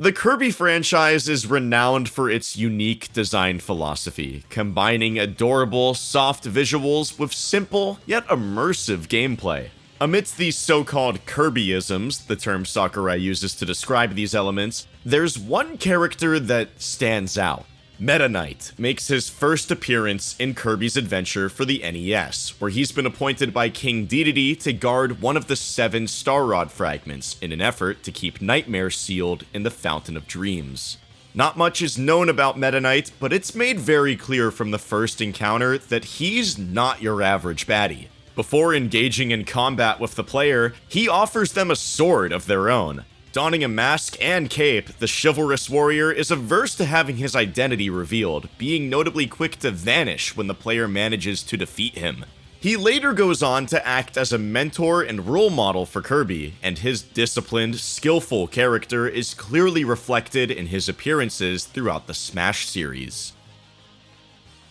The Kirby franchise is renowned for its unique design philosophy, combining adorable, soft visuals with simple yet immersive gameplay. Amidst these so-called Kirbyisms, the term Sakurai uses to describe these elements, there's one character that stands out. Meta Knight makes his first appearance in Kirby's Adventure for the NES, where he's been appointed by King Dedede to guard one of the seven Star Rod fragments in an effort to keep Nightmare sealed in the Fountain of Dreams. Not much is known about Meta Knight, but it's made very clear from the first encounter that he's not your average baddie. Before engaging in combat with the player, he offers them a sword of their own, Donning a mask and cape, the chivalrous warrior is averse to having his identity revealed, being notably quick to vanish when the player manages to defeat him. He later goes on to act as a mentor and role model for Kirby, and his disciplined, skillful character is clearly reflected in his appearances throughout the Smash series.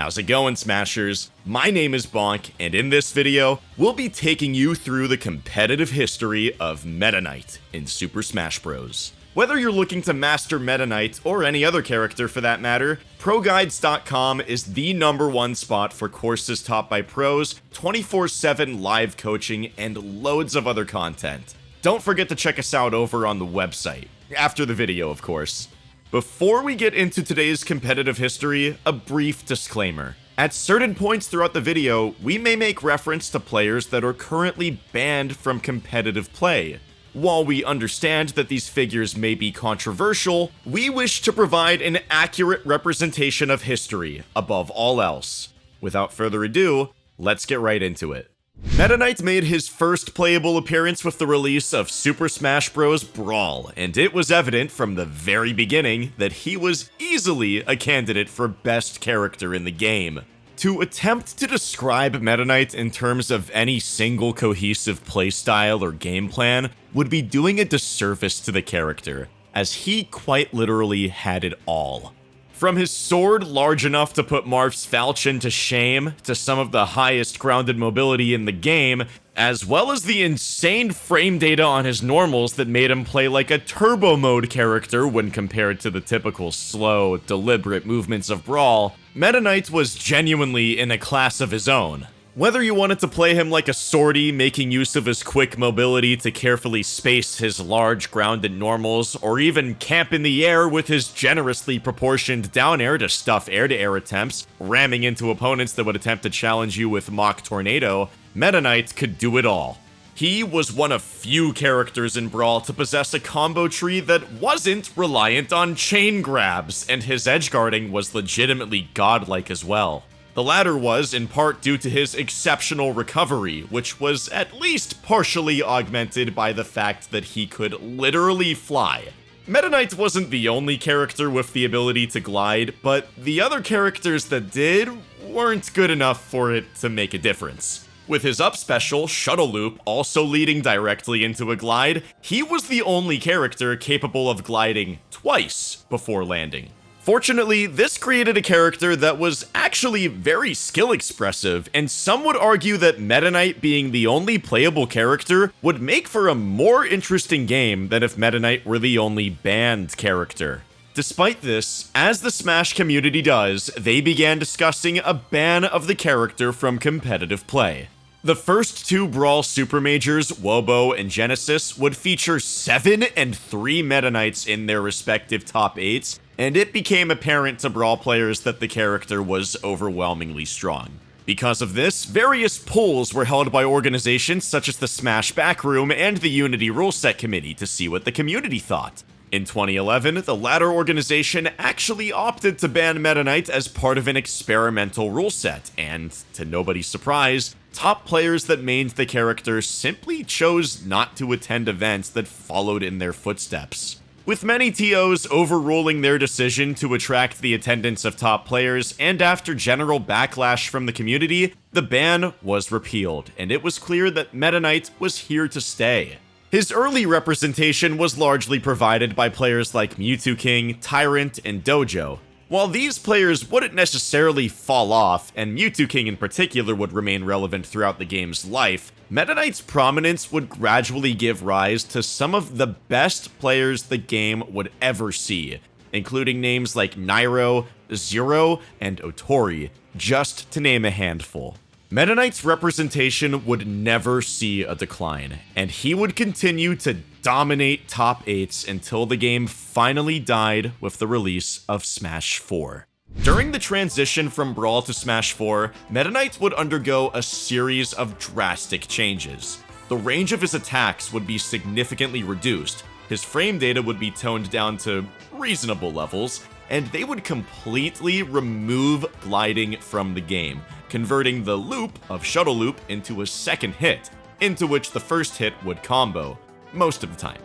How's it going, Smashers? My name is Bonk, and in this video, we'll be taking you through the competitive history of Meta Knight in Super Smash Bros. Whether you're looking to master Meta Knight, or any other character for that matter, ProGuides.com is the number one spot for courses taught by pros, 24-7 live coaching, and loads of other content. Don't forget to check us out over on the website. After the video, of course. Before we get into today's competitive history, a brief disclaimer. At certain points throughout the video, we may make reference to players that are currently banned from competitive play. While we understand that these figures may be controversial, we wish to provide an accurate representation of history, above all else. Without further ado, let's get right into it. Meta Knight made his first playable appearance with the release of Super Smash Bros. Brawl, and it was evident from the very beginning that he was easily a candidate for best character in the game. To attempt to describe Meta Knight in terms of any single cohesive playstyle or game plan would be doing a disservice to the character, as he quite literally had it all. From his sword large enough to put Marth's falchion to shame, to some of the highest grounded mobility in the game, as well as the insane frame data on his normals that made him play like a turbo mode character when compared to the typical slow, deliberate movements of Brawl, Meta Knight was genuinely in a class of his own. Whether you wanted to play him like a sortie, making use of his quick mobility to carefully space his large grounded normals, or even camp in the air with his generously proportioned down air to stuff air-to-air -air attempts, ramming into opponents that would attempt to challenge you with Mach Tornado, Meta Knight could do it all. He was one of few characters in Brawl to possess a combo tree that wasn't reliant on chain grabs, and his edge guarding was legitimately godlike as well. The latter was in part due to his exceptional recovery, which was at least partially augmented by the fact that he could literally fly. Meta Knight wasn't the only character with the ability to glide, but the other characters that did weren't good enough for it to make a difference. With his up special, Shuttle Loop, also leading directly into a glide, he was the only character capable of gliding twice before landing. Fortunately, this created a character that was actually very skill expressive, and some would argue that Meta Knight being the only playable character would make for a more interesting game than if Meta Knight were the only banned character. Despite this, as the Smash community does, they began discussing a ban of the character from competitive play. The first two Brawl Super Majors, Wobo and Genesis, would feature 7 and 3 Meta Knights in their respective top 8s, and it became apparent to Brawl players that the character was overwhelmingly strong. Because of this, various polls were held by organizations such as the Smash Backroom and the Unity Rule Set Committee to see what the community thought. In 2011, the latter organization actually opted to ban Meta Knight as part of an experimental rule set, and, to nobody's surprise, top players that mained the character simply chose not to attend events that followed in their footsteps with many TOs overruling their decision to attract the attendance of top players, and after general backlash from the community, the ban was repealed, and it was clear that Meta Knight was here to stay. His early representation was largely provided by players like Mew2King, Tyrant, and Dojo. While these players wouldn't necessarily fall off, and Mew2King in particular would remain relevant throughout the game's life, Meta Knight's prominence would gradually give rise to some of the best players the game would ever see, including names like Nairo, Zero, and Otori, just to name a handful. Meta Knight's representation would never see a decline, and he would continue to dominate top 8s until the game finally died with the release of Smash 4. During the transition from Brawl to Smash 4, Meta Knight would undergo a series of drastic changes. The range of his attacks would be significantly reduced, his frame data would be toned down to reasonable levels, and they would completely remove gliding from the game, converting the loop of Shuttle Loop into a second hit, into which the first hit would combo, most of the time.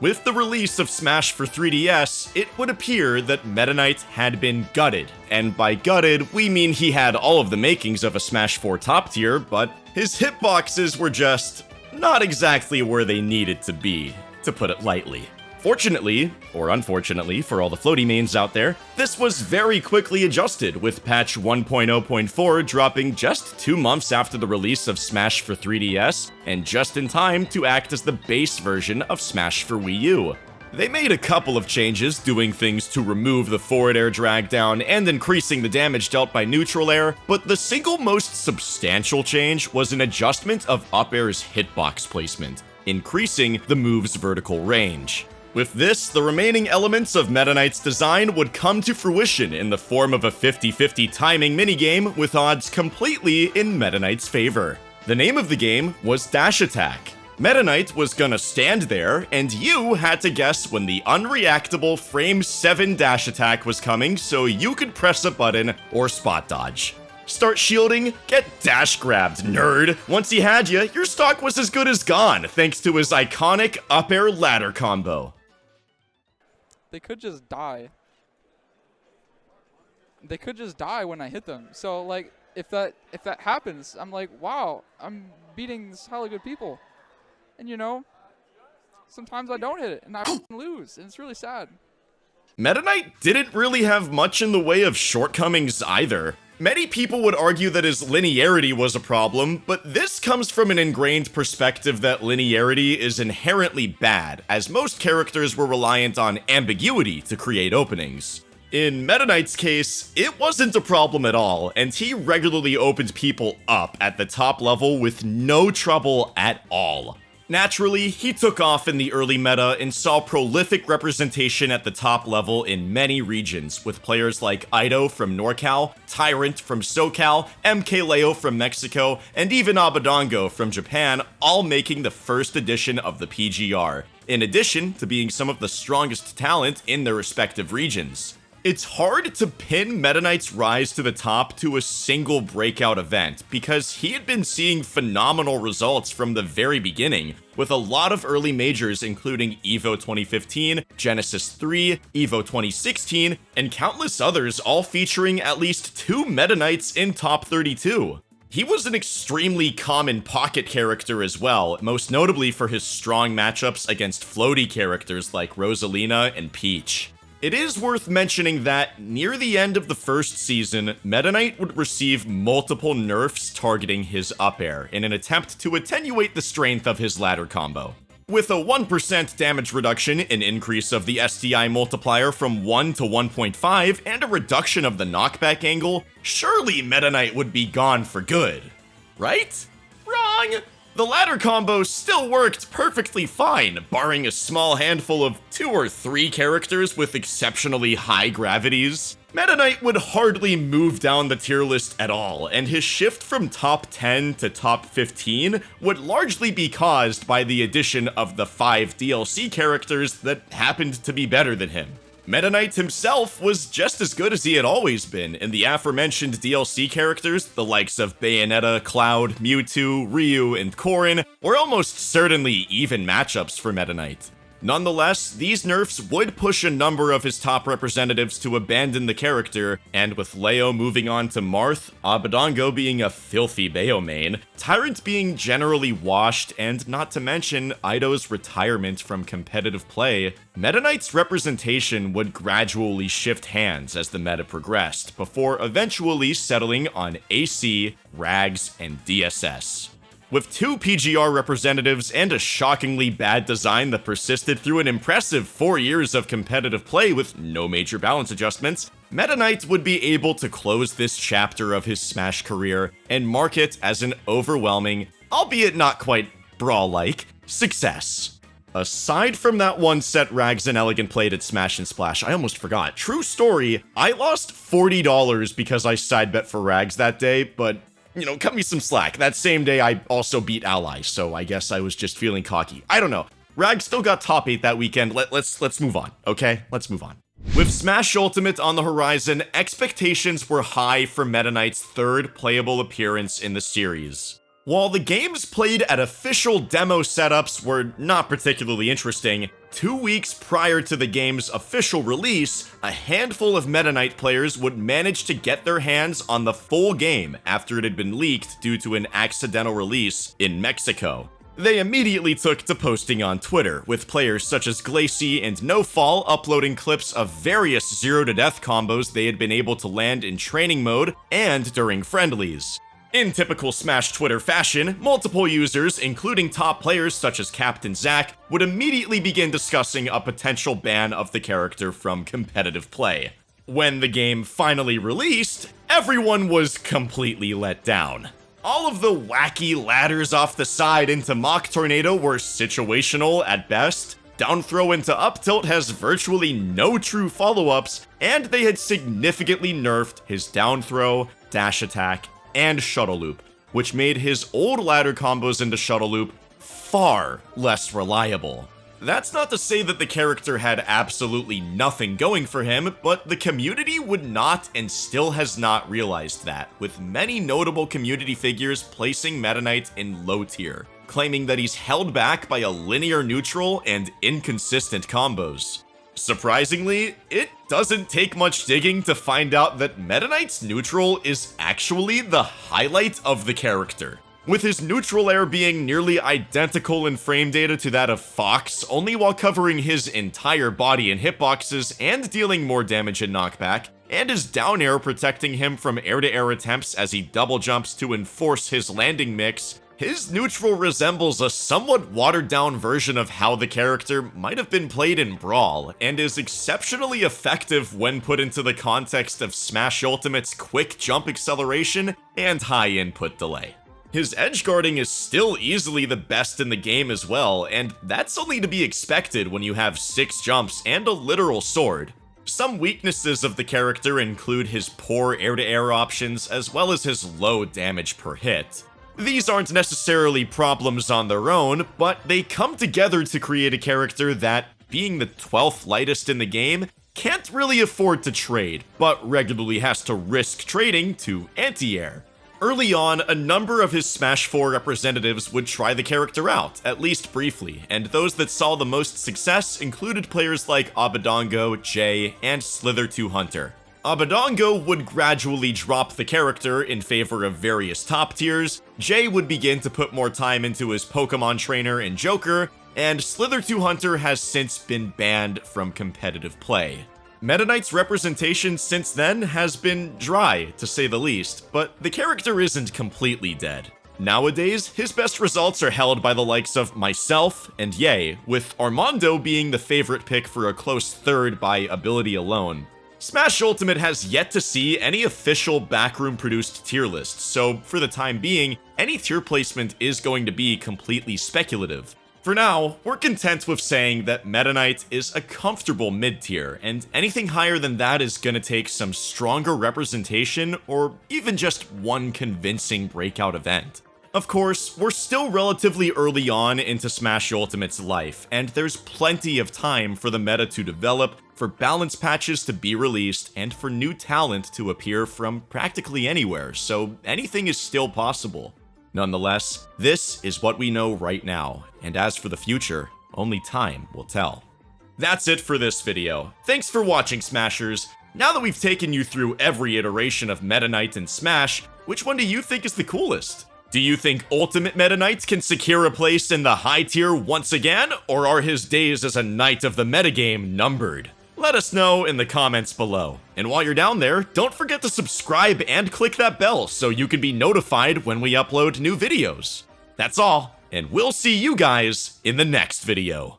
With the release of Smash for 3DS, it would appear that Meta Knight had been gutted, and by gutted, we mean he had all of the makings of a Smash 4 top tier, but his hitboxes were just not exactly where they needed to be, to put it lightly. Fortunately, or unfortunately for all the floaty mains out there, this was very quickly adjusted, with patch 1.0.4 dropping just two months after the release of Smash for 3DS, and just in time to act as the base version of Smash for Wii U. They made a couple of changes, doing things to remove the forward air drag down and increasing the damage dealt by neutral air, but the single most substantial change was an adjustment of up air's hitbox placement, increasing the move's vertical range. With this, the remaining elements of Meta Knight's design would come to fruition in the form of a 50-50 timing minigame with odds completely in Meta Knight's favor. The name of the game was Dash Attack. Meta Knight was gonna stand there, and you had to guess when the unreactable frame 7 dash attack was coming so you could press a button or spot dodge. Start shielding, get dash grabbed, nerd. Once he had you, your stock was as good as gone, thanks to his iconic up air ladder combo. They could just die. They could just die when I hit them. So like if that if that happens, I'm like, wow, I'm beating these hella good people. And you know, sometimes I don't hit it and I lose, and it's really sad. Meta Knight didn't really have much in the way of shortcomings either. Many people would argue that his linearity was a problem, but this comes from an ingrained perspective that linearity is inherently bad, as most characters were reliant on ambiguity to create openings. In Meta Knight's case, it wasn't a problem at all, and he regularly opened people up at the top level with no trouble at all. Naturally, he took off in the early meta and saw prolific representation at the top level in many regions, with players like Ido from NorCal, Tyrant from SoCal, MKLeo from Mexico, and even Abadango from Japan all making the first edition of the PGR, in addition to being some of the strongest talent in their respective regions. It's hard to pin Meta Knight's rise to the top to a single breakout event, because he had been seeing phenomenal results from the very beginning, with a lot of early majors including EVO 2015, Genesis 3, EVO 2016, and countless others all featuring at least two Meta Knights in top 32. He was an extremely common pocket character as well, most notably for his strong matchups against floaty characters like Rosalina and Peach. It is worth mentioning that, near the end of the first season, Meta Knight would receive multiple nerfs targeting his up air in an attempt to attenuate the strength of his ladder combo. With a 1% damage reduction, an increase of the SDI multiplier from 1 to 1.5, and a reduction of the knockback angle, surely Meta Knight would be gone for good. Right? Wrong! The ladder combo still worked perfectly fine, barring a small handful of two or three characters with exceptionally high gravities. Meta Knight would hardly move down the tier list at all, and his shift from top 10 to top 15 would largely be caused by the addition of the 5 DLC characters that happened to be better than him. Meta Knight himself was just as good as he had always been, and the aforementioned DLC characters, the likes of Bayonetta, Cloud, Mewtwo, Ryu, and Corrin, were almost certainly even matchups for Meta Knight. Nonetheless, these nerfs would push a number of his top representatives to abandon the character, and with Leo moving on to Marth, Abadango being a filthy Bayo main, Tyrant being generally washed, and not to mention Ido's retirement from competitive play, Meta Knight's representation would gradually shift hands as the meta progressed, before eventually settling on AC, Rags, and DSS. With two PGR representatives and a shockingly bad design that persisted through an impressive four years of competitive play with no major balance adjustments, Meta Knight would be able to close this chapter of his Smash career and mark it as an overwhelming, albeit not quite brawl-like, success. Aside from that one set Rags and Elegant played at Smash 'N' Splash, I almost forgot. True story, I lost $40 because I side bet for Rags that day, but you know, cut me some slack. That same day, I also beat Ally, so I guess I was just feeling cocky. I don't know. Rag still got top 8 that weekend. Let, let's let's move on, okay? Let's move on. With Smash Ultimate on the horizon, expectations were high for Meta Knight's third playable appearance in the series. While the games played at official demo setups were not particularly interesting, two weeks prior to the game's official release, a handful of Meta Knight players would manage to get their hands on the full game after it had been leaked due to an accidental release in Mexico. They immediately took to posting on Twitter, with players such as Glacy and NoFall uploading clips of various zero to death combos they had been able to land in training mode and during friendlies. In typical Smash Twitter fashion, multiple users, including top players such as Captain Zack, would immediately begin discussing a potential ban of the character from competitive play. When the game finally released, everyone was completely let down. All of the wacky ladders off the side into Mach Tornado were situational at best, down throw into up tilt has virtually no true follow-ups, and they had significantly nerfed his down throw, dash attack, and Shuttle Loop, which made his old ladder combos into Shuttle Loop far less reliable. That's not to say that the character had absolutely nothing going for him, but the community would not and still has not realized that, with many notable community figures placing Meta Knight in low tier, claiming that he's held back by a linear neutral and inconsistent combos. Surprisingly, it doesn't take much digging to find out that Meta Knight's neutral is actually the highlight of the character. With his neutral air being nearly identical in frame data to that of Fox, only while covering his entire body in hitboxes and dealing more damage in knockback, and his down air protecting him from air-to-air -air attempts as he double jumps to enforce his landing mix, his neutral resembles a somewhat watered down version of how the character might have been played in Brawl, and is exceptionally effective when put into the context of Smash Ultimate's quick jump acceleration and high input delay. His edge guarding is still easily the best in the game as well, and that's only to be expected when you have 6 jumps and a literal sword. Some weaknesses of the character include his poor air-to-air -air options as well as his low damage per hit. These aren't necessarily problems on their own, but they come together to create a character that, being the 12th lightest in the game, can't really afford to trade, but regularly has to risk trading to anti-air. Early on, a number of his Smash 4 representatives would try the character out, at least briefly, and those that saw the most success included players like Abadango, Jay, and Slither2 Hunter. Abadango would gradually drop the character in favor of various top tiers, Jay would begin to put more time into his Pokemon trainer and Joker, and Slither2 Hunter has since been banned from competitive play. Meta Knight's representation since then has been dry, to say the least, but the character isn't completely dead. Nowadays, his best results are held by the likes of myself and Ye, with Armando being the favorite pick for a close third by ability alone. Smash Ultimate has yet to see any official backroom produced tier list, so for the time being, any tier placement is going to be completely speculative. For now, we're content with saying that Meta Knight is a comfortable mid-tier, and anything higher than that is gonna take some stronger representation or even just one convincing breakout event. Of course, we're still relatively early on into Smash Ultimate's life, and there's plenty of time for the meta to develop, for balance patches to be released, and for new talent to appear from practically anywhere, so anything is still possible. Nonetheless, this is what we know right now, and as for the future, Only time will tell. That's it for this video. Thanks for watching, Smashers. Now that we've taken you through every iteration of Meta Knight in Smash, which one do you think is the coolest? Do you think Ultimate Meta Knight can secure a place in the high tier once again, or are his days as a knight of the metagame numbered? Let us know in the comments below. And while you're down there, don't forget to subscribe and click that bell so you can be notified when we upload new videos. That's all, and we'll see you guys in the next video.